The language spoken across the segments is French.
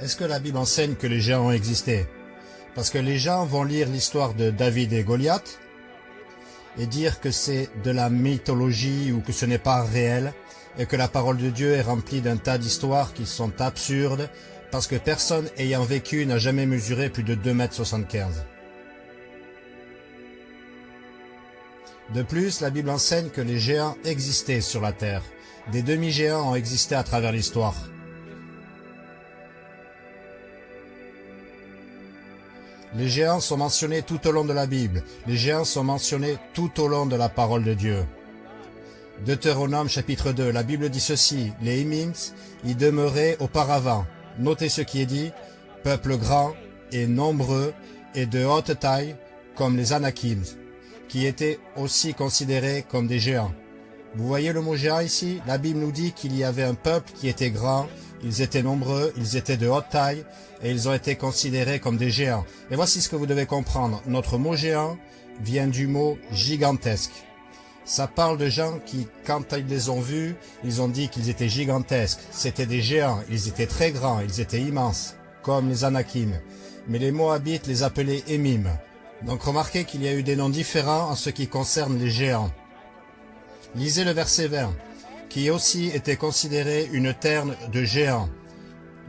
Est-ce que la Bible enseigne que les géants ont existé? Parce que les gens vont lire l'histoire de David et Goliath et dire que c'est de la mythologie ou que ce n'est pas réel et que la parole de Dieu est remplie d'un tas d'histoires qui sont absurdes parce que personne ayant vécu n'a jamais mesuré plus de 2,75 m. De plus, la Bible enseigne que les géants existaient sur la terre. Des demi-géants ont existé à travers l'histoire. Les géants sont mentionnés tout au long de la Bible. Les géants sont mentionnés tout au long de la parole de Dieu. Deutéronome chapitre 2, la Bible dit ceci, les Hymins y demeuraient auparavant. Notez ce qui est dit, peuple grand et nombreux et de haute taille comme les Anakim, qui étaient aussi considérés comme des géants. Vous voyez le mot géant ici? La Bible nous dit qu'il y avait un peuple qui était grand, ils étaient nombreux, ils étaient de haute taille, et ils ont été considérés comme des géants. Et voici ce que vous devez comprendre. Notre mot géant vient du mot gigantesque. Ça parle de gens qui, quand ils les ont vus, ils ont dit qu'ils étaient gigantesques. C'était des géants, ils étaient très grands, ils étaient immenses, comme les Anakim. Mais les Moabites les appelaient Émim. Donc remarquez qu'il y a eu des noms différents en ce qui concerne les géants. Lisez le verset 20, qui aussi était considéré une terre de géants.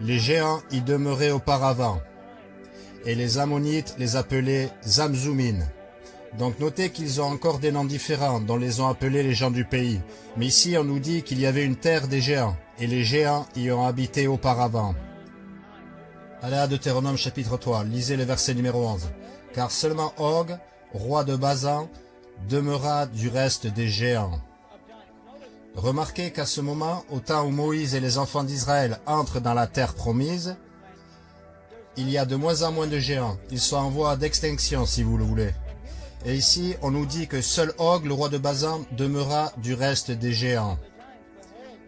Les géants y demeuraient auparavant, et les Ammonites les appelaient Zamzoumin. Donc notez qu'ils ont encore des noms différents dont les ont appelés les gens du pays. Mais ici on nous dit qu'il y avait une terre des géants, et les géants y ont habité auparavant. Allez à Deutéronome chapitre 3, lisez le verset numéro 11. Car seulement Og, roi de Bazan, demeura du reste des géants. Remarquez qu'à ce moment, au temps où Moïse et les enfants d'Israël entrent dans la terre promise, il y a de moins en moins de géants. Ils sont en voie d'extinction, si vous le voulez. Et ici, on nous dit que seul Og, le roi de Bazan, demeura du reste des géants.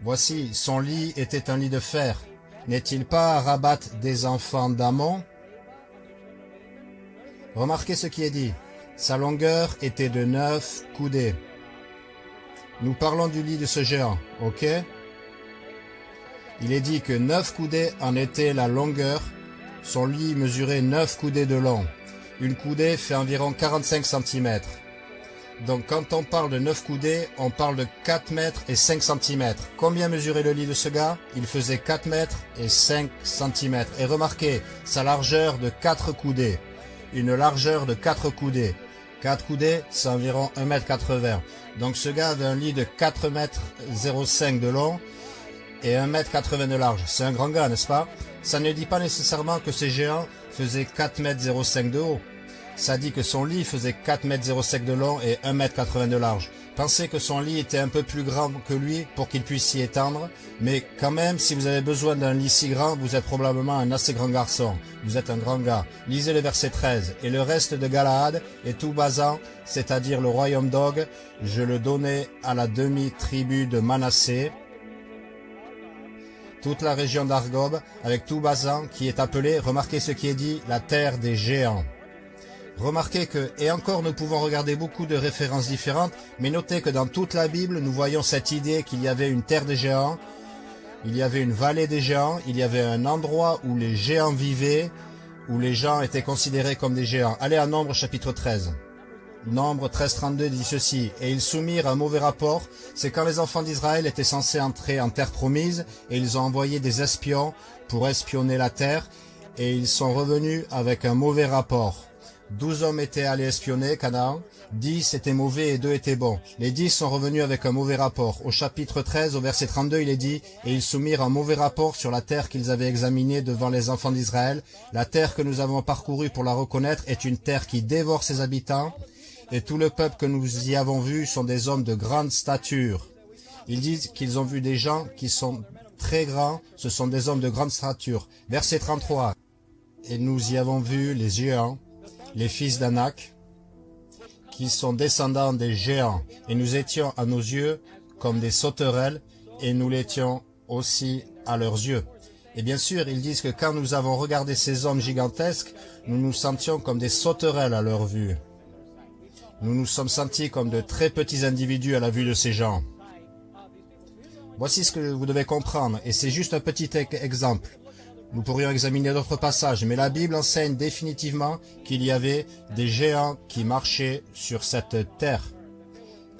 Voici, son lit était un lit de fer. N'est-il pas à Rabat des enfants d'Amon? Remarquez ce qui est dit. Sa longueur était de neuf coudées. Nous parlons du lit de ce géant, ok? Il est dit que neuf coudées en était la longueur. Son lit mesurait neuf coudées de long. Une coudée fait environ 45 cm. Donc quand on parle de 9 coudées, on parle de 4 mètres et 5 cm. Combien mesurait le lit de ce gars? Il faisait 4 mètres et 5 cm. Et remarquez, sa largeur de 4 coudées. Une largeur de 4 coudées. 4 coudées, c'est environ 1 m 80. Donc ce gars avait un lit de 4 mètres 05 de long et 1 m 80 de large. C'est un grand gars, n'est-ce pas? Ça ne dit pas nécessairement que ces géants faisaient 4 mètres 05 de haut. Ça dit que son lit faisait 4 mètres 05 de long et 1 mètre 80 de large. Pensez que son lit était un peu plus grand que lui pour qu'il puisse s'y étendre, mais quand même, si vous avez besoin d'un lit si grand, vous êtes probablement un assez grand garçon. Vous êtes un grand gars. Lisez le verset 13. Et le reste de Galaad et tout Bazan, c'est-à-dire le royaume d'Og, je le donnais à la demi-tribu de Manassé, toute la région d'Argob, avec tout Bazan, qui est appelé, remarquez ce qui est dit, la terre des géants. Remarquez que, et encore nous pouvons regarder beaucoup de références différentes, mais notez que dans toute la Bible, nous voyons cette idée qu'il y avait une terre des géants, il y avait une vallée des géants, il y avait un endroit où les géants vivaient, où les gens étaient considérés comme des géants. Allez à Nombre chapitre 13. Nombre 13.32 dit ceci, « Et ils soumirent un mauvais rapport, c'est quand les enfants d'Israël étaient censés entrer en terre promise, et ils ont envoyé des espions pour espionner la terre, et ils sont revenus avec un mauvais rapport. » Douze hommes étaient allés espionner Canaan, dix étaient mauvais et deux étaient bons. Les dix sont revenus avec un mauvais rapport. Au chapitre 13, au verset 32, il est dit « Et ils soumirent un mauvais rapport sur la terre qu'ils avaient examinée devant les enfants d'Israël. La terre que nous avons parcourue pour la reconnaître est une terre qui dévore ses habitants, et tout le peuple que nous y avons vu sont des hommes de grande stature. » Ils disent qu'ils ont vu des gens qui sont très grands, ce sont des hommes de grande stature. Verset 33. « Et nous y avons vu les géants, les fils d'Anak, qui sont descendants des géants, et nous étions à nos yeux comme des sauterelles, et nous l'étions aussi à leurs yeux. Et bien sûr, ils disent que quand nous avons regardé ces hommes gigantesques, nous nous sentions comme des sauterelles à leur vue. Nous nous sommes sentis comme de très petits individus à la vue de ces gens. Voici ce que vous devez comprendre, et c'est juste un petit exemple. Nous pourrions examiner d'autres passages, mais la Bible enseigne définitivement qu'il y avait des géants qui marchaient sur cette terre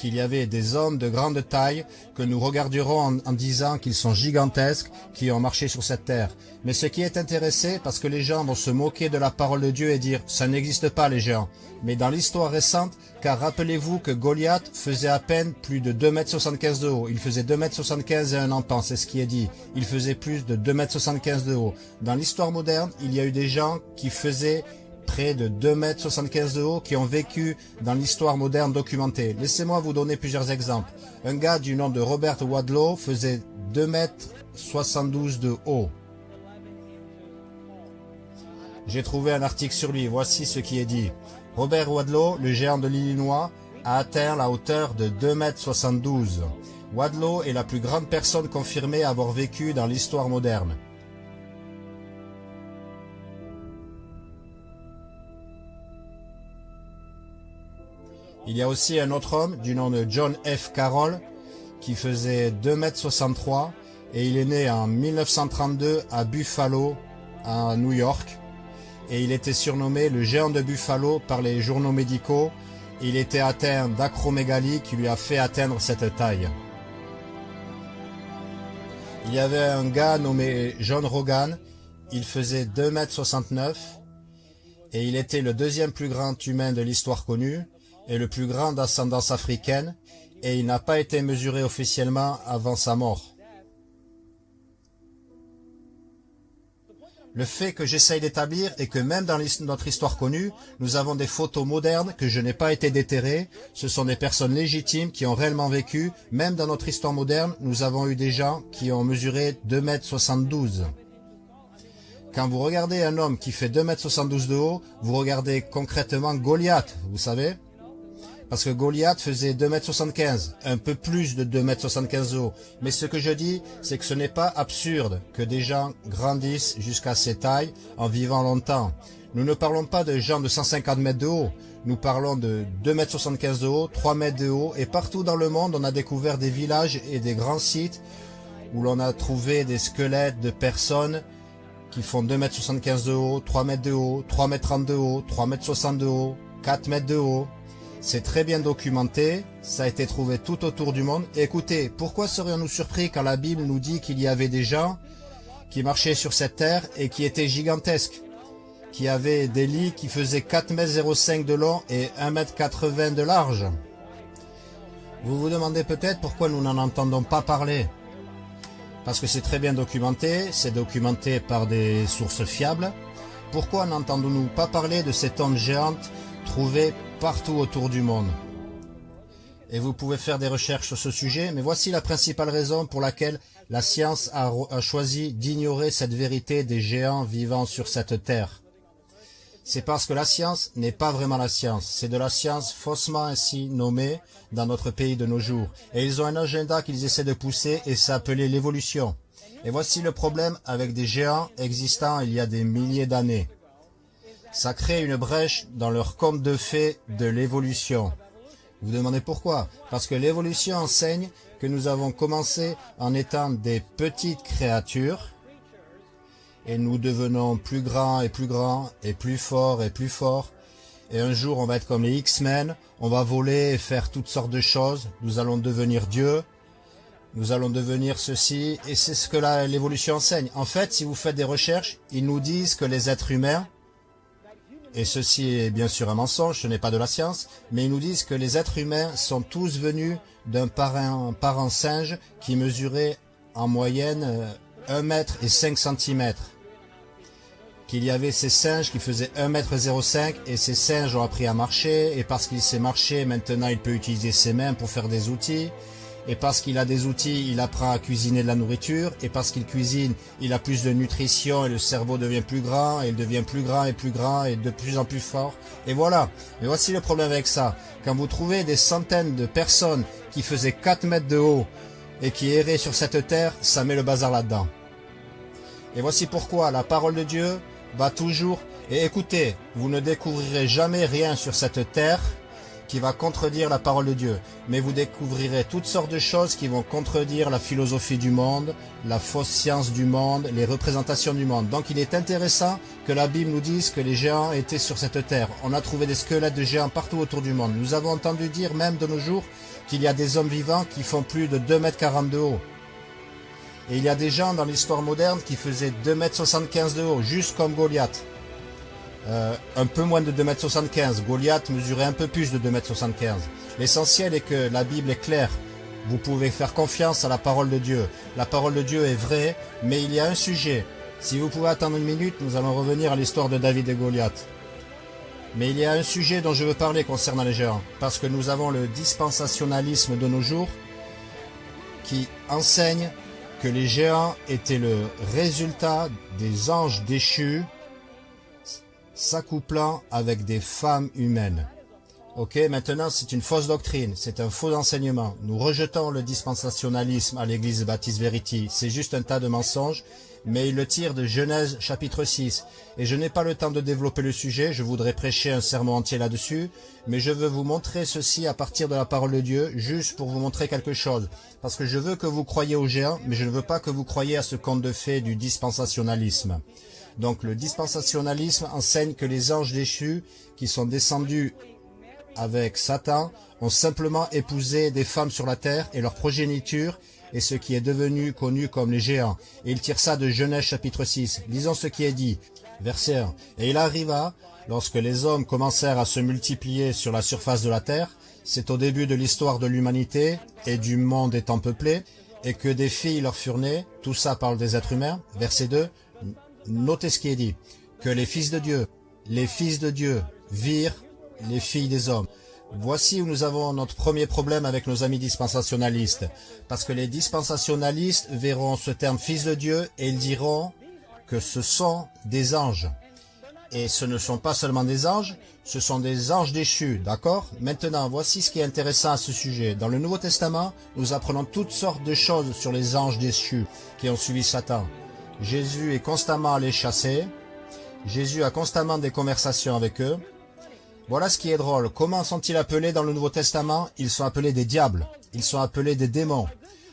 qu'il y avait des hommes de grande taille que nous regarderons en, disant qu'ils sont gigantesques, qui ont marché sur cette terre. Mais ce qui est intéressé, parce que les gens vont se moquer de la parole de Dieu et dire « ça n'existe pas les géants ». Mais dans l'histoire récente, car rappelez-vous que Goliath faisait à peine plus de 2,75 m de haut. Il faisait 2,75 m et un empan, c'est ce qui est dit. Il faisait plus de 2,75 m de haut. Dans l'histoire moderne, il y a eu des gens qui faisaient près de 2,75 m de haut qui ont vécu dans l'histoire moderne documentée. Laissez-moi vous donner plusieurs exemples. Un gars du nom de Robert Wadlow faisait 2,72 m de haut. J'ai trouvé un article sur lui, voici ce qui est dit. Robert Wadlow, le géant de l'Illinois, a atteint la hauteur de 2,72 m. Wadlow est la plus grande personne confirmée à avoir vécu dans l'histoire moderne. Il y a aussi un autre homme du nom de John F. Carroll qui faisait 2,63 m et il est né en 1932 à Buffalo, à New York. Et il était surnommé le géant de Buffalo par les journaux médicaux. Il était atteint d'acromégalie qui lui a fait atteindre cette taille. Il y avait un gars nommé John Rogan. Il faisait 2,69 m et il était le deuxième plus grand humain de l'histoire connue est le plus grand d'ascendance africaine et il n'a pas été mesuré officiellement avant sa mort. Le fait que j'essaye d'établir est que même dans notre histoire connue, nous avons des photos modernes que je n'ai pas été déterrées. Ce sont des personnes légitimes qui ont réellement vécu. Même dans notre histoire moderne, nous avons eu des gens qui ont mesuré 2,72 m. Quand vous regardez un homme qui fait 2,72 m de haut, vous regardez concrètement Goliath, vous savez? Parce que Goliath faisait 2m75, un peu plus de 2m75 haut. Mais ce que je dis, c'est que ce n'est pas absurde que des gens grandissent jusqu'à ces tailles en vivant longtemps. Nous ne parlons pas de gens de 150 mètres de haut, nous parlons de 2m75 de haut, 3 mètres de haut, et partout dans le monde, on a découvert des villages et des grands sites où l'on a trouvé des squelettes de personnes qui font 2m75 de haut, 3 mètres de haut, 3 mètres 30 de haut, 3 mètres 60 de haut, 4 mètres de haut. C'est très bien documenté, ça a été trouvé tout autour du monde. écoutez, pourquoi serions-nous surpris quand la Bible nous dit qu'il y avait des gens qui marchaient sur cette terre et qui étaient gigantesques qui avaient des lits qui faisaient 4,05 m de long et 1,80 m de large Vous vous demandez peut-être pourquoi nous n'en entendons pas parler Parce que c'est très bien documenté, c'est documenté par des sources fiables. Pourquoi n'entendons-nous pas parler de cette onde géante trouvée partout autour du monde. Et vous pouvez faire des recherches sur ce sujet, mais voici la principale raison pour laquelle la science a, choisi d'ignorer cette vérité des géants vivant sur cette terre. C'est parce que la science n'est pas vraiment la science, c'est de la science faussement ainsi nommée dans notre pays de nos jours. Et ils ont un agenda qu'ils essaient de pousser et s'appeler l'évolution. Et voici le problème avec des géants existants il y a des milliers d'années ça crée une brèche dans leur conte de fées de l'évolution. Vous vous demandez pourquoi? Parce que l'évolution enseigne que nous avons commencé en étant des petites créatures et nous devenons plus grands et plus grands et plus forts et plus forts. Et un jour, on va être comme les X-Men, on va voler et faire toutes sortes de choses. Nous allons devenir Dieu, nous allons devenir ceci, et c'est ce que l'évolution enseigne. En fait, si vous faites des recherches, ils nous disent que les êtres humains et ceci est bien sûr un mensonge, ce n'est pas de la science, mais ils nous disent que les êtres humains sont tous venus d'un parent, singe qui mesurait en moyenne 1 euh, mètre et 5 cm. Qu'il y avait ces singes qui faisaient 1 mètre 05 et ces singes ont appris à marcher et parce qu'il sait marcher, maintenant il peut utiliser ses mains pour faire des outils et parce qu'il a des outils, il apprend à cuisiner de la nourriture, et parce qu'il cuisine, il a plus de nutrition, et le cerveau devient plus grand, et il devient plus grand et plus grand, et de plus en plus fort. Et voilà. Et voici le problème avec ça. Quand vous trouvez des centaines de personnes qui faisaient 4 mètres de haut, et qui erraient sur cette terre, ça met le bazar là-dedans. Et voici pourquoi la parole de Dieu va toujours... Et écoutez, vous ne découvrirez jamais rien sur cette terre qui va contredire la parole de Dieu. Mais vous découvrirez toutes sortes de choses qui vont contredire la philosophie du monde, la fausse science du monde, les représentations du monde. Donc il est intéressant que la Bible nous dise que les géants étaient sur cette terre. On a trouvé des squelettes de géants partout autour du monde. Nous avons entendu dire même de nos jours qu'il y a des hommes vivants qui font plus de 2 mètres 40 de haut. Et il y a des gens dans l'histoire moderne qui faisaient 2 mètres 75 de haut, juste comme Goliath. Euh, un peu moins de 2m75. Goliath mesurait un peu plus de 2m75. L'essentiel est que la Bible est claire. Vous pouvez faire confiance à la parole de Dieu. La parole de Dieu est vraie, mais il y a un sujet. Si vous pouvez attendre une minute, nous allons revenir à l'histoire de David et Goliath. Mais il y a un sujet dont je veux parler concernant les géants, parce que nous avons le dispensationalisme de nos jours qui enseigne que les géants étaient le résultat des anges déchus s'accouplant avec des femmes humaines. Ok, maintenant c'est une fausse doctrine, c'est un faux enseignement. Nous rejetons le dispensationalisme à l'église Baptiste Verity. C'est juste un tas de mensonges, mais il le tire de Genèse chapitre 6. Et je n'ai pas le temps de développer le sujet, je voudrais prêcher un sermon entier là-dessus, mais je veux vous montrer ceci à partir de la parole de Dieu, juste pour vous montrer quelque chose. Parce que je veux que vous croyiez aux géants, mais je ne veux pas que vous croyiez à ce conte de fées du dispensationalisme. Donc le dispensationalisme enseigne que les anges déchus qui sont descendus avec Satan ont simplement épousé des femmes sur la terre et leur progéniture est ce qui est devenu connu comme les géants. Et il tire ça de Genèse chapitre 6. Lisons ce qui est dit. Verset 1. Et il arriva, lorsque les hommes commencèrent à se multiplier sur la surface de la terre, c'est au début de l'histoire de l'humanité et du monde étant peuplé, et que des filles leur furent nées, tout ça parle des êtres humains. Verset 2. Notez ce qui est dit, que les fils de Dieu, les fils de Dieu virent les filles des hommes. Voici où nous avons notre premier problème avec nos amis dispensationalistes. Parce que les dispensationalistes verront ce terme fils de Dieu et ils diront que ce sont des anges. Et ce ne sont pas seulement des anges, ce sont des anges déchus, d'accord? Maintenant, voici ce qui est intéressant à ce sujet. Dans le Nouveau Testament, nous apprenons toutes sortes de choses sur les anges déchus qui ont suivi Satan. Jésus est constamment allé chasser. Jésus a constamment des conversations avec eux. Voilà ce qui est drôle. Comment sont-ils appelés dans le Nouveau Testament? Ils sont appelés des diables. Ils sont appelés des démons.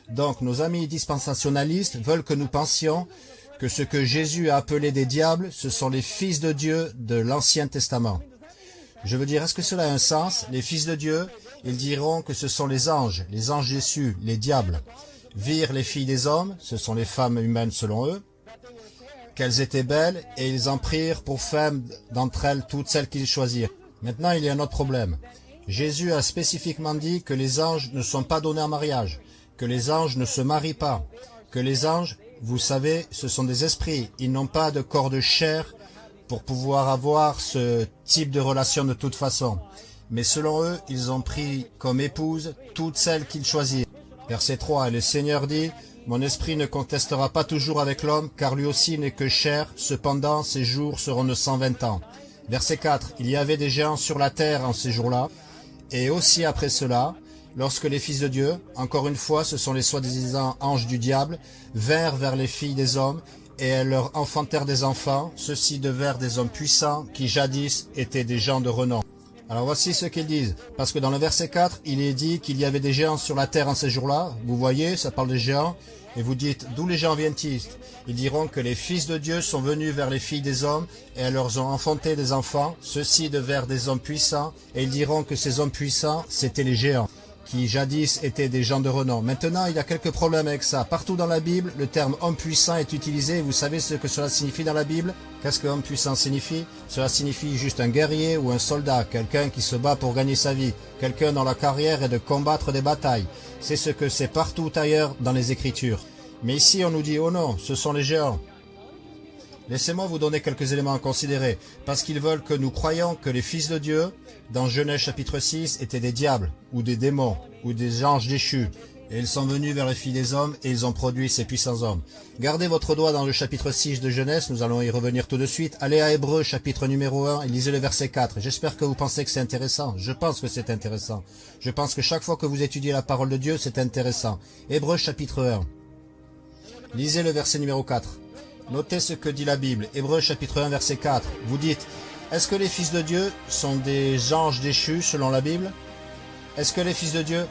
Donc nos amis dispensationalistes veulent que nous pensions que ce que Jésus a appelé des diables, ce sont les fils de Dieu de l'Ancien Testament. Je veux dire, est-ce que cela a un sens? Les fils de Dieu, ils diront que ce sont les anges, les anges Jésus, les diables. Virent les filles des hommes, ce sont les femmes humaines selon eux qu'elles étaient belles, et ils en prirent pour femmes d'entre elles toutes celles qu'ils choisirent. Maintenant, il y a un autre problème. Jésus a spécifiquement dit que les anges ne sont pas donnés en mariage, que les anges ne se marient pas, que les anges, vous savez, ce sont des esprits, ils n'ont pas de corps de chair pour pouvoir avoir ce type de relation de toute façon. Mais selon eux, ils ont pris comme épouse toutes celles qu'ils choisirent. Verset 3, et le Seigneur dit, mon esprit ne contestera pas toujours avec l'homme, car lui aussi n'est que chair, cependant ses jours seront de 120 ans. Verset 4. Il y avait des géants sur la terre en ces jours-là, et aussi après cela, lorsque les fils de Dieu, encore une fois ce sont les soi-disant anges du diable, vinrent vers les filles des hommes, et elles leur enfantèrent des enfants, ceux-ci devinrent des hommes puissants, qui jadis étaient des gens de renom. Alors voici ce qu'ils disent, parce que dans le verset 4, il est dit qu'il y avait des géants sur la terre en ces jours-là. Vous voyez, ça parle des géants. Et vous dites, d'où les géants viennent-ils? Ils diront que les fils de Dieu sont venus vers les filles des hommes, et elles leur ont enfanté des enfants. Ceux-ci devinrent des hommes puissants, et ils diront que ces hommes puissants, c'étaient les géants qui jadis étaient des gens de renom. Maintenant, il y a quelques problèmes avec ça. Partout dans la Bible, le terme homme puissant est utilisé. Vous savez ce que cela signifie dans la Bible? Qu'est-ce que homme puissant signifie? Cela signifie juste un guerrier ou un soldat, quelqu'un qui se bat pour gagner sa vie, quelqu'un dont la carrière est de combattre des batailles. C'est ce que c'est partout ailleurs dans les Écritures. Mais ici, on nous dit, oh non, ce sont les géants. Laissez-moi vous donner quelques éléments à considérer, parce qu'ils veulent que nous croyions que les fils de Dieu, dans Genèse chapitre 6, étaient des diables, ou des démons, ou des anges déchus. Et ils sont venus vers les filles des hommes, et ils ont produit ces puissants hommes. Gardez votre doigt dans le chapitre 6 de Genèse, nous allons y revenir tout de suite. Allez à Hébreu, chapitre numéro 1, et lisez le verset 4. J'espère que vous pensez que c'est intéressant. Je pense que c'est intéressant. Je pense que chaque fois que vous étudiez la parole de Dieu, c'est intéressant. Hébreu, chapitre 1. Lisez le verset numéro 4. Notez ce que dit la Bible. Hébreu chapitre 1 verset 4. Vous dites, est-ce que les fils de Dieu sont des anges déchus selon la Bible? Est-ce que les fils de Dieu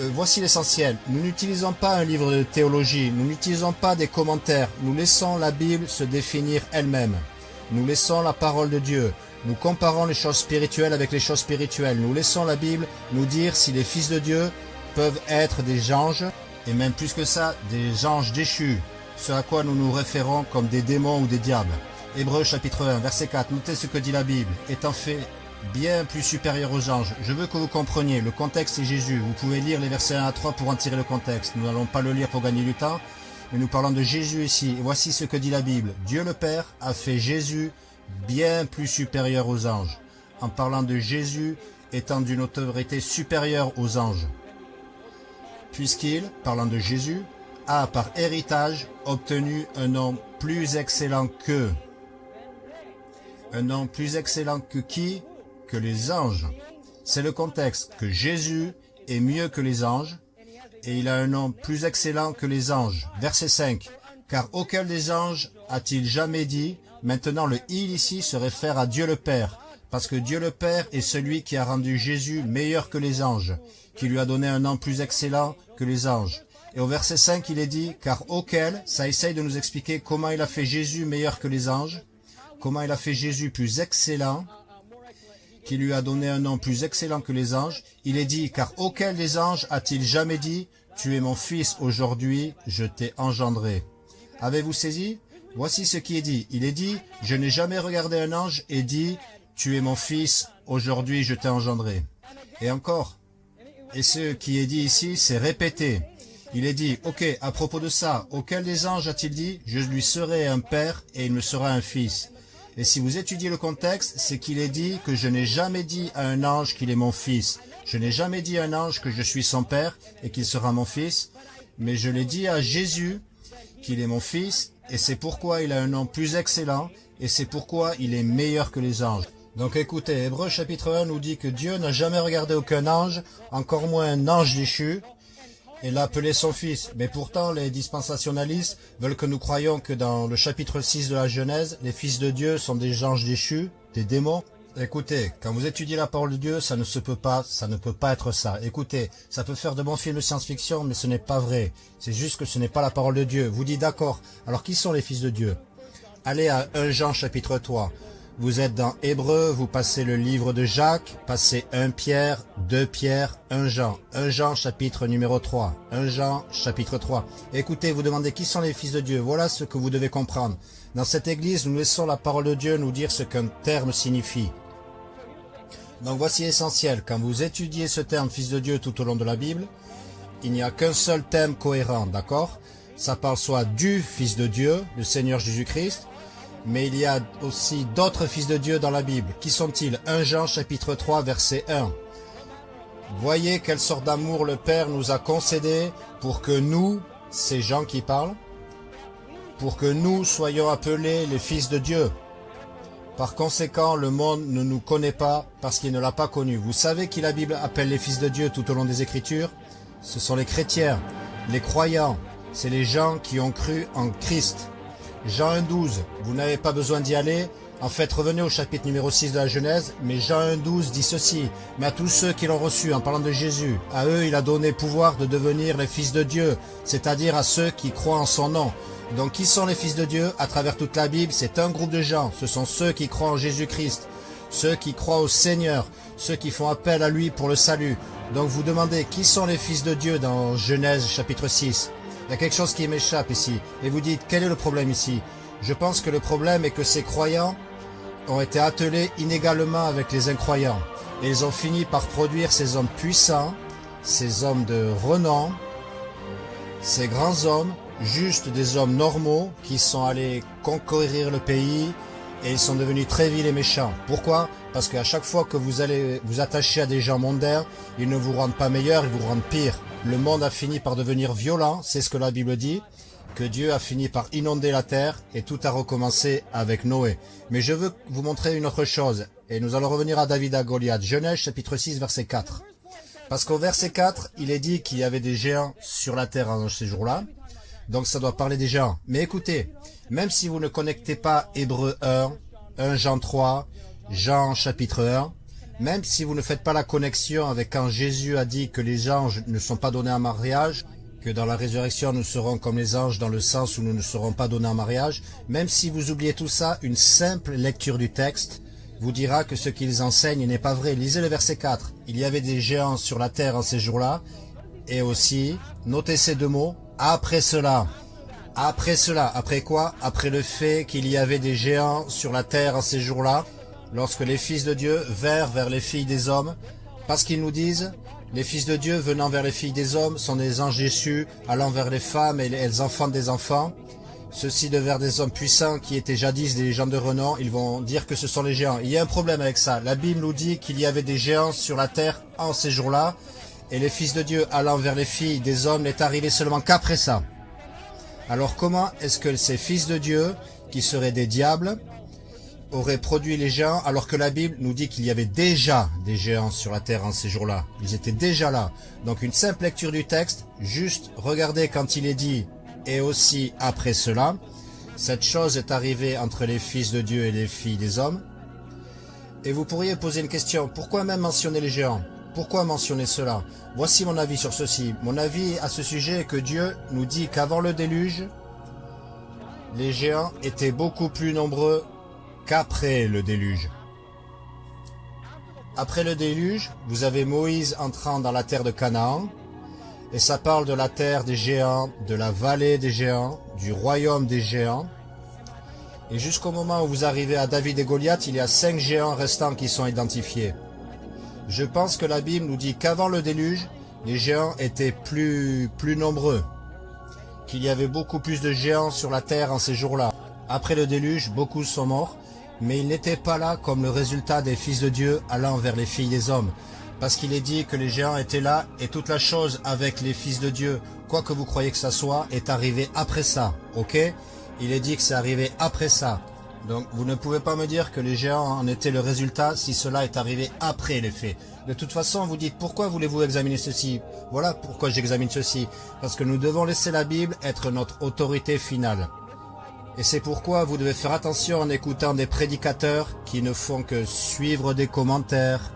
euh, voici l'essentiel. Nous n'utilisons pas un livre de théologie, nous n'utilisons pas des commentaires, nous laissons la Bible se définir elle-même. Nous laissons la parole de Dieu. Nous comparons les choses spirituelles avec les choses spirituelles. Nous laissons la Bible nous dire si les fils de Dieu peuvent être des anges, et même plus que ça, des anges déchus, ce à quoi nous nous référons comme des démons ou des diables. Hébreux chapitre 1, verset 4, notez ce que dit la Bible. Étant fait bien plus supérieur aux anges. Je veux que vous compreniez, le contexte est Jésus. Vous pouvez lire les versets 1 à 3 pour en tirer le contexte. Nous n'allons pas le lire pour gagner du temps, mais nous parlons de Jésus ici. Et voici ce que dit la Bible. Dieu le Père a fait Jésus bien plus supérieur aux anges, en parlant de Jésus étant d'une autorité supérieure aux anges. Puisqu'il, parlant de Jésus, a par héritage obtenu un nom plus excellent que. Un nom plus excellent que qui? Que les anges. C'est le contexte que Jésus est mieux que les anges et il a un nom plus excellent que les anges. Verset 5. Car auquel des anges a-t-il jamais dit Maintenant le il ici se réfère à Dieu le Père, parce que Dieu le Père est celui qui a rendu Jésus meilleur que les anges, qui lui a donné un nom plus excellent que les anges. Et au verset 5, il est dit, car auquel, ça essaye de nous expliquer comment il a fait Jésus meilleur que les anges, comment il a fait Jésus plus excellent, qui lui a donné un nom plus excellent que les anges, il est dit, car auquel des anges a-t-il jamais dit, tu es mon fils, aujourd'hui je t'ai engendré. Avez-vous saisi? Voici ce qui est dit. Il est dit, je n'ai jamais regardé un ange et dit, tu es mon fils, aujourd'hui je t'ai engendré. Et encore, et ce qui est dit ici, c'est répété. Il est dit, ok, à propos de ça, auquel des anges a-t-il dit, je lui serai un père et il me sera un fils et si vous étudiez le contexte, c'est qu'il est dit que je n'ai jamais dit à un ange qu'il est mon fils. Je n'ai jamais dit à un ange que je suis son père et qu'il sera mon fils. Mais je l'ai dit à Jésus qu'il est mon fils et c'est pourquoi il a un nom plus excellent et c'est pourquoi il est meilleur que les anges. Donc écoutez, Hébreu chapitre 1 nous dit que Dieu n'a jamais regardé aucun ange, encore moins un ange déchu, et l'a appelé son fils. Mais pourtant, les dispensationalistes veulent que nous croyions que dans le chapitre 6 de la Genèse, les fils de Dieu sont des anges déchus, des démons. Écoutez, quand vous étudiez la parole de Dieu, ça ne se peut pas, ça ne peut pas être ça. Écoutez, ça peut faire de bons films de science-fiction, mais ce n'est pas vrai. C'est juste que ce n'est pas la parole de Dieu. Vous dites d'accord. Alors qui sont les fils de Dieu? Allez à 1 Jean chapitre 3. Vous êtes dans Hébreu, vous passez le livre de Jacques, passez 1 Pierre, 2 Pierre, 1 Jean. 1 Jean chapitre numéro 3. 1 Jean chapitre 3. Écoutez, vous demandez qui sont les fils de Dieu. Voilà ce que vous devez comprendre. Dans cette église, nous laissons la parole de Dieu nous dire ce qu'un terme signifie. Donc voici essentiel. Quand vous étudiez ce terme fils de Dieu tout au long de la Bible, il n'y a qu'un seul thème cohérent, d'accord? Ça parle soit du fils de Dieu, le Seigneur Jésus-Christ, mais il y a aussi d'autres fils de Dieu dans la Bible. Qui sont-ils? 1 Jean chapitre 3 verset 1. Voyez quelle sorte d'amour le Père nous a concédé pour que nous, ces gens qui parlent, pour que nous soyons appelés les fils de Dieu. Par conséquent, le monde ne nous connaît pas parce qu'il ne l'a pas connu. Vous savez qui la Bible appelle les fils de Dieu tout au long des Écritures? Ce sont les chrétiens, les croyants. C'est les gens qui ont cru en Christ. Jean 1.12, vous n'avez pas besoin d'y aller. En fait, revenez au chapitre numéro 6 de la Genèse, mais Jean 1.12 dit ceci, mais à tous ceux qui l'ont reçu en parlant de Jésus, à eux il a donné pouvoir de devenir les fils de Dieu, c'est-à-dire à ceux qui croient en son nom. Donc qui sont les fils de Dieu? À travers toute la Bible, c'est un groupe de gens, ce sont ceux qui croient en Jésus-Christ, ceux qui croient au Seigneur, ceux qui font appel à lui pour le salut. Donc vous demandez qui sont les fils de Dieu dans Genèse chapitre 6 il y a quelque chose qui m'échappe ici. Et vous dites, quel est le problème ici? Je pense que le problème est que ces croyants ont été attelés inégalement avec les incroyants. Et ils ont fini par produire ces hommes puissants, ces hommes de renom, ces grands hommes, juste des hommes normaux qui sont allés conquérir le pays et ils sont devenus très vils et méchants. Pourquoi? Parce qu'à chaque fois que vous allez vous attacher à des gens mondains, ils ne vous rendent pas meilleurs, ils vous rendent pire le monde a fini par devenir violent, c'est ce que la Bible dit, que Dieu a fini par inonder la terre et tout a recommencé avec Noé. Mais je veux vous montrer une autre chose, et nous allons revenir à David à Goliath. Genèse chapitre 6 verset 4. Parce qu'au verset 4, il est dit qu'il y avait des géants sur la terre en ces jours-là, donc ça doit parler des géants. Mais écoutez, même si vous ne connectez pas Hébreu 1, 1 Jean 3, Jean chapitre 1, Même si vous ne faites pas la connexion avec quand Jésus a dit que les anges ne sont pas donnés en mariage, que dans la résurrection nous serons comme les anges dans le sens où nous ne serons pas donnés en mariage, même si vous oubliez tout ça, une simple lecture du texte vous dira que ce qu'ils enseignent n'est pas vrai. Lisez le verset 4. Il y avait des géants sur la terre en ces jours-là, et aussi, notez ces deux mots, après cela. Après cela, après quoi? Après le fait qu'il y avait des géants sur la terre en ces jours-là, lorsque les fils de Dieu vinrent vers les filles des hommes, parce qu'ils nous disent, les fils de Dieu venant vers les filles des hommes sont des anges déchus, allant vers les femmes et elles enfantent des enfants. Ceux-ci de vers des hommes puissants qui étaient jadis des gens de renom, ils vont dire que ce sont les géants. Il y a un problème avec ça. La Bible nous dit qu'il y avait des géants sur la terre en ces jours-là, et les fils de Dieu allant vers les filles des hommes n'est arrivé seulement qu'après ça. Alors comment est-ce que ces fils de Dieu, qui seraient des diables, auraient produit les géants alors que la Bible nous dit qu'il y avait déjà des géants sur la terre en ces jours-là Ils étaient déjà là. Donc une simple lecture du texte, juste regardez quand il est dit « et aussi après cela », cette chose est arrivée entre les fils de Dieu et les filles des hommes. Et vous pourriez poser une question, pourquoi même mentionner les géants? Pourquoi mentionner cela? Voici mon avis sur ceci. Mon avis à ce sujet est que Dieu nous dit qu'avant le déluge, les géants étaient beaucoup plus nombreux qu'après le déluge. Après le déluge, vous avez Moïse entrant dans la terre de Canaan, et ça parle de la terre des géants, de la vallée des géants, du royaume des géants. Et jusqu'au moment où vous arrivez à David et Goliath, il y a cinq géants restants qui sont identifiés. Je pense que la Bible nous dit qu'avant le déluge, les géants étaient plus, plus nombreux, qu'il y avait beaucoup plus de géants sur la terre en ces jours-là. Après le déluge, beaucoup sont morts, mais ils n'étaient pas là comme le résultat des fils de Dieu allant vers les filles des hommes. Parce qu'il est dit que les géants étaient là et toute la chose avec les fils de Dieu, quoi que vous croyez que ça soit, est arrivé après ça, ok? Il est dit que c'est arrivé après ça. Donc vous ne pouvez pas me dire que les géants en étaient le résultat si cela est arrivé après les faits. De toute façon, vous dites pourquoi voulez-vous examiner ceci? Voilà pourquoi j'examine ceci. Parce que nous devons laisser la Bible être notre autorité finale. Et c'est pourquoi vous devez faire attention en écoutant des prédicateurs qui ne font que suivre des commentaires.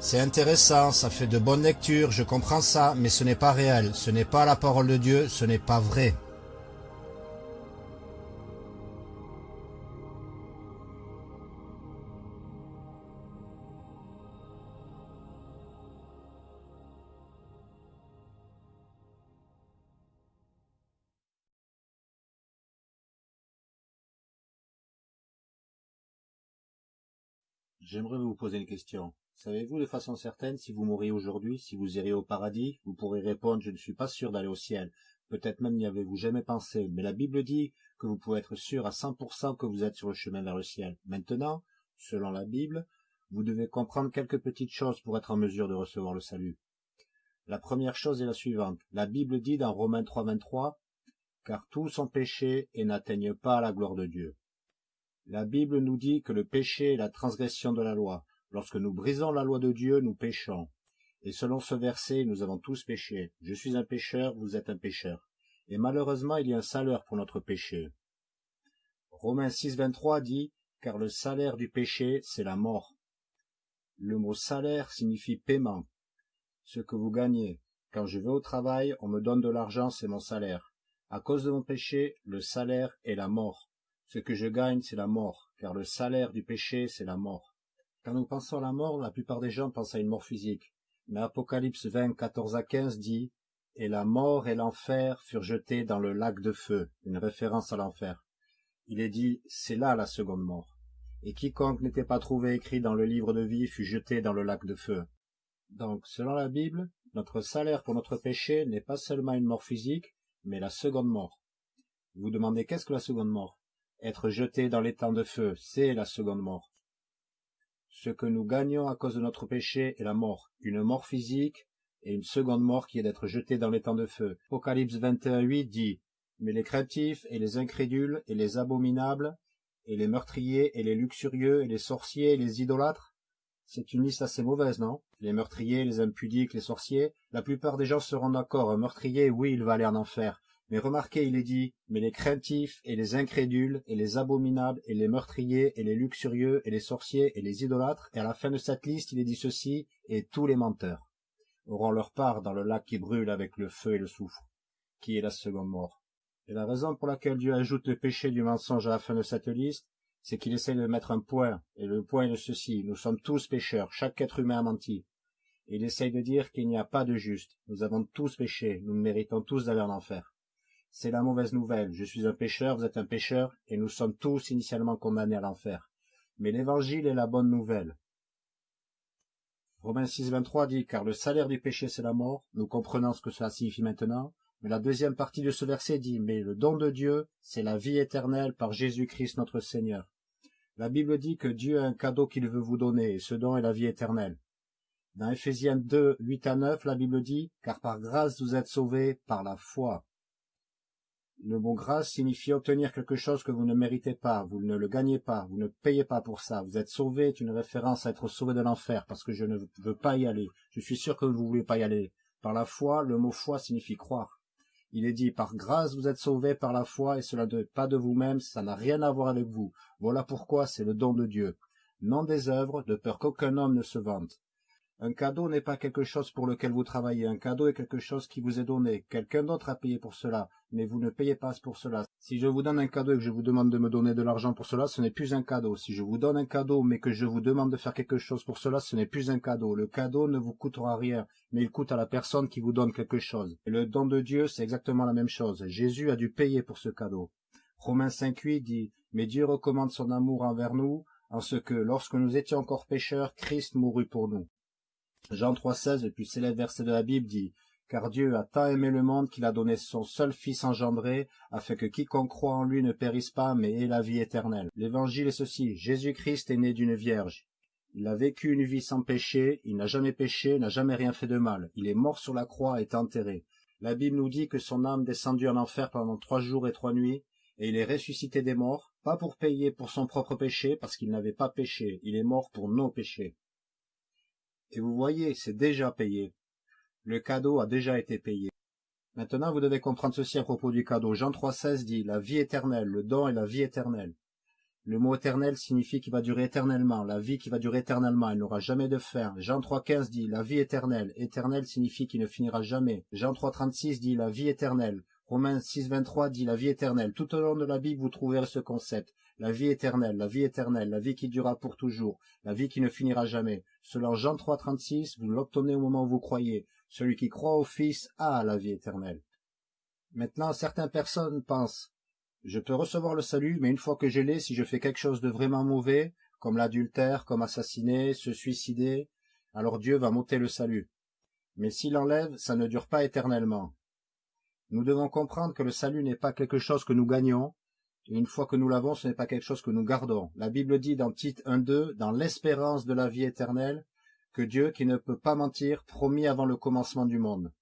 C'est intéressant, ça fait de bonnes lectures, je comprends ça, mais ce n'est pas réel, ce n'est pas la parole de Dieu, ce n'est pas vrai. J'aimerais vous poser une question. Savez-vous de façon certaine si vous mourriez aujourd'hui, si vous iriez au paradis? Vous pourrez répondre, je ne suis pas sûr d'aller au ciel. Peut-être même n'y avez-vous jamais pensé, mais la Bible dit que vous pouvez être sûr à 100% que vous êtes sur le chemin vers le ciel. Maintenant, selon la Bible, vous devez comprendre quelques petites choses pour être en mesure de recevoir le salut. La première chose est la suivante. La Bible dit dans Romains 3.23 « Car tous sont péchés et n'atteignent pas la gloire de Dieu ». La Bible nous dit que le péché est la transgression de la loi. Lorsque nous brisons la loi de Dieu, nous péchons. Et selon ce verset, nous avons tous péché. Je suis un pécheur, vous êtes un pécheur. Et malheureusement, il y a un salaire pour notre péché. Romains 6, 23 dit, car le salaire du péché, c'est la mort. Le mot salaire signifie paiement. Ce que vous gagnez. Quand je vais au travail, on me donne de l'argent, c'est mon salaire. À cause de mon péché, le salaire est la mort. Ce que je gagne, c'est la mort, car le salaire du péché, c'est la mort. Quand nous pensons à la mort, la plupart des gens pensent à une mort physique. Mais Apocalypse 20, 14 à 15 dit « Et la mort et l'enfer furent jetés dans le lac de feu », une référence à l'enfer. Il est dit « C'est là la seconde mort. Et quiconque n'était pas trouvé écrit dans le livre de vie fut jeté dans le lac de feu. » Donc, selon la Bible, notre salaire pour notre péché n'est pas seulement une mort physique, mais la seconde mort. Vous demandez qu'est-ce que la seconde mort? Être jeté dans temps de feu, c'est la seconde mort. Ce que nous gagnons à cause de notre péché est la mort, une mort physique et une seconde mort qui est d'être jeté dans temps de feu. Apocalypse 21.8 dit « Mais les craintifs et les incrédules et les abominables et les meurtriers et les luxurieux et les sorciers et les idolâtres c'est une liste assez mauvaise, non? Les meurtriers, les impudiques, les sorciers, la plupart des gens seront d'accord. Un meurtrier, oui, il va aller en enfer. Mais remarquez, il est dit, mais les craintifs et les incrédules et les abominables et les meurtriers et les luxurieux et les sorciers et les idolâtres, et à la fin de cette liste, il est dit ceci, et tous les menteurs auront leur part dans le lac qui brûle avec le feu et le soufre, qui est la seconde mort? Et la raison pour laquelle Dieu ajoute le péché du mensonge à la fin de cette liste, c'est qu'il essaie de mettre un point, et le point est de ceci, nous sommes tous pécheurs, chaque être humain a menti. Et il essaye de dire qu'il n'y a pas de juste, nous avons tous péché, nous méritons tous d'aller en enfer. C'est la mauvaise nouvelle. Je suis un pécheur, vous êtes un pécheur, et nous sommes tous initialement condamnés à l'enfer. Mais l'évangile est la bonne nouvelle. Romains 6, 23 dit, car le salaire du péché c'est la mort, nous comprenons ce que cela signifie maintenant, mais la deuxième partie de ce verset dit, mais le don de Dieu, c'est la vie éternelle par Jésus-Christ notre Seigneur. La Bible dit que Dieu a un cadeau qu'il veut vous donner, et ce don est la vie éternelle. Dans Ephésiens 2, 8 à 9, la Bible dit, car par grâce vous êtes sauvés par la foi. Le mot grâce signifie obtenir quelque chose que vous ne méritez pas, vous ne le gagnez pas, vous ne payez pas pour ça. Vous êtes sauvé est une référence à être sauvé de l'enfer, parce que je ne veux pas y aller. Je suis sûr que vous ne voulez pas y aller. Par la foi, le mot foi signifie croire. Il est dit, par grâce vous êtes sauvés par la foi, et cela n'est pas de vous-même, ça n'a rien à voir avec vous. Voilà pourquoi c'est le don de Dieu. Non des œuvres, de peur qu'aucun homme ne se vante. Un cadeau n'est pas quelque chose pour lequel vous travaillez. Un cadeau est quelque chose qui vous est donné. Quelqu'un d'autre a payé pour cela, mais vous ne payez pas pour cela. Si je vous donne un cadeau et que je vous demande de me donner de l'argent pour cela, ce n'est plus un cadeau. Si je vous donne un cadeau, mais que je vous demande de faire quelque chose pour cela, ce n'est plus un cadeau. Le cadeau ne vous coûtera rien, mais il coûte à la personne qui vous donne quelque chose. Et le don de Dieu, c'est exactement la même chose. Jésus a dû payer pour ce cadeau. Romains 5.8 dit, mais Dieu recommande son amour envers nous, en ce que, lorsque nous étions encore pécheurs, Christ mourut pour nous. Jean 3,16, le plus célèbre verset de la Bible, dit Car Dieu a tant aimé le monde qu'il a donné son seul Fils engendré, afin que quiconque croit en lui ne périsse pas, mais ait la vie éternelle. L'évangile est ceci Jésus-Christ est né d'une vierge. Il a vécu une vie sans péché, il n'a jamais péché, n'a jamais rien fait de mal. Il est mort sur la croix et est enterré. La Bible nous dit que son âme descendue en enfer pendant trois jours et trois nuits, et il est ressuscité des morts, pas pour payer pour son propre péché, parce qu'il n'avait pas péché, il est mort pour nos péchés. Et vous voyez, c'est déjà payé. Le cadeau a déjà été payé. Maintenant, vous devez comprendre ceci à propos du cadeau. Jean 3,16 dit la vie éternelle, le don est la vie éternelle. Le mot éternel signifie qu'il va durer éternellement, la vie qui va durer éternellement, elle n'aura jamais de fin. Jean 3,15 dit la vie éternelle, éternel signifie qu'il ne finira jamais. Jean 3,36 dit la vie éternelle. Romains 6,23 dit la vie éternelle. Tout au long de la Bible, vous trouverez ce concept. La vie éternelle, la vie éternelle, la vie qui durera pour toujours, la vie qui ne finira jamais. Selon Jean 3,36, vous l'obtenez au moment où vous croyez. Celui qui croit au Fils a la vie éternelle. Maintenant, certaines personnes pensent, je peux recevoir le salut, mais une fois que je l'ai, si je fais quelque chose de vraiment mauvais, comme l'adultère, comme assassiner, se suicider, alors Dieu va m'ôter le salut. Mais s'il enlève, ça ne dure pas éternellement. Nous devons comprendre que le salut n'est pas quelque chose que nous gagnons, et une fois que nous l'avons, ce n'est pas quelque chose que nous gardons. La Bible dit dans Tite 1.2, dans l'espérance de la vie éternelle, que Dieu, qui ne peut pas mentir, promis avant le commencement du monde.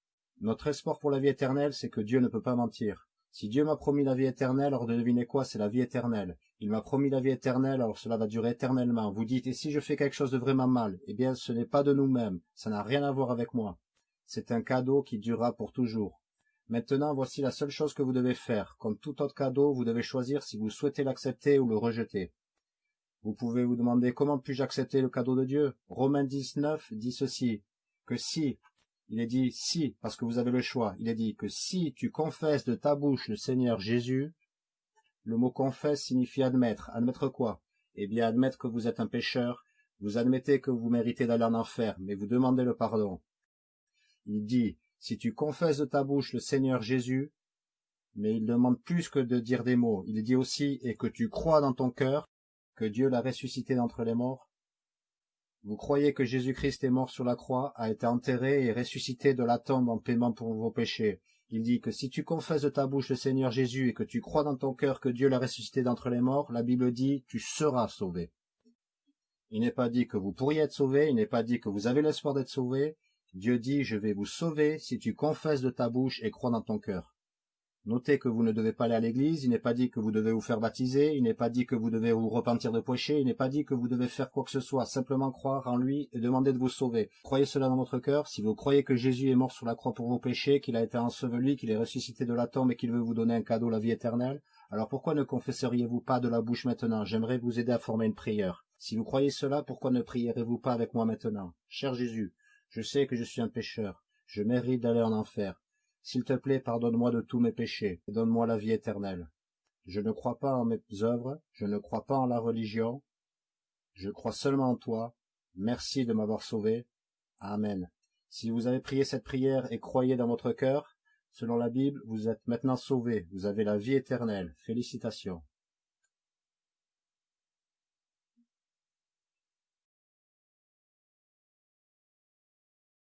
Notre espoir pour la vie éternelle, c'est que Dieu ne peut pas mentir. Si Dieu m'a promis la vie éternelle, alors devinez quoi, c'est la vie éternelle. Il m'a promis la vie éternelle, alors cela va durer éternellement. Vous dites, et si je fais quelque chose de vraiment mal? Eh bien, ce n'est pas de nous-mêmes, ça n'a rien à voir avec moi. C'est un cadeau qui durera pour toujours. Maintenant, voici la seule chose que vous devez faire. Comme tout autre cadeau, vous devez choisir si vous souhaitez l'accepter ou le rejeter. Vous pouvez vous demander comment puis-je accepter le cadeau de Dieu Romains 19 dit ceci, que si, il est dit si, parce que vous avez le choix, il est dit que si tu confesses de ta bouche le Seigneur Jésus, le mot confesse signifie admettre. Admettre quoi? Eh bien, admettre que vous êtes un pécheur, vous admettez que vous méritez d'aller en enfer, mais vous demandez le pardon. Il dit, si tu confesses de ta bouche le Seigneur Jésus, mais il demande plus que de dire des mots. Il dit aussi, et que tu crois dans ton cœur que Dieu l'a ressuscité d'entre les morts. Vous croyez que Jésus-Christ est mort sur la croix, a été enterré et ressuscité de la tombe en paiement pour vos péchés. Il dit que si tu confesses de ta bouche le Seigneur Jésus et que tu crois dans ton cœur que Dieu l'a ressuscité d'entre les morts, la Bible dit, tu seras sauvé. Il n'est pas dit que vous pourriez être sauvé, il n'est pas dit que vous avez l'espoir d'être sauvé, Dieu dit, je vais vous sauver si tu confesses de ta bouche et crois dans ton cœur. Notez que vous ne devez pas aller à l'église, il n'est pas dit que vous devez vous faire baptiser, il n'est pas dit que vous devez vous repentir de péché, il n'est pas dit que vous devez faire quoi que ce soit, simplement croire en lui et demander de vous sauver. Croyez cela dans votre cœur, si vous croyez que Jésus est mort sur la croix pour vos péchés, qu'il a été enseveli, qu'il est ressuscité de la tombe et qu'il veut vous donner un cadeau, la vie éternelle, alors pourquoi ne confesseriez-vous pas de la bouche maintenant? J'aimerais vous aider à former une prière. Si vous croyez cela, pourquoi ne prierez-vous pas avec moi maintenant? Cher Jésus, je sais que je suis un pécheur, je mérite d'aller en enfer. S'il te plaît, pardonne-moi de tous mes péchés, et donne-moi la vie éternelle. Je ne crois pas en mes œuvres, je ne crois pas en la religion, je crois seulement en toi. Merci de m'avoir sauvé. Amen. Si vous avez prié cette prière et croyez dans votre cœur, selon la Bible, vous êtes maintenant sauvé, vous avez la vie éternelle. Félicitations.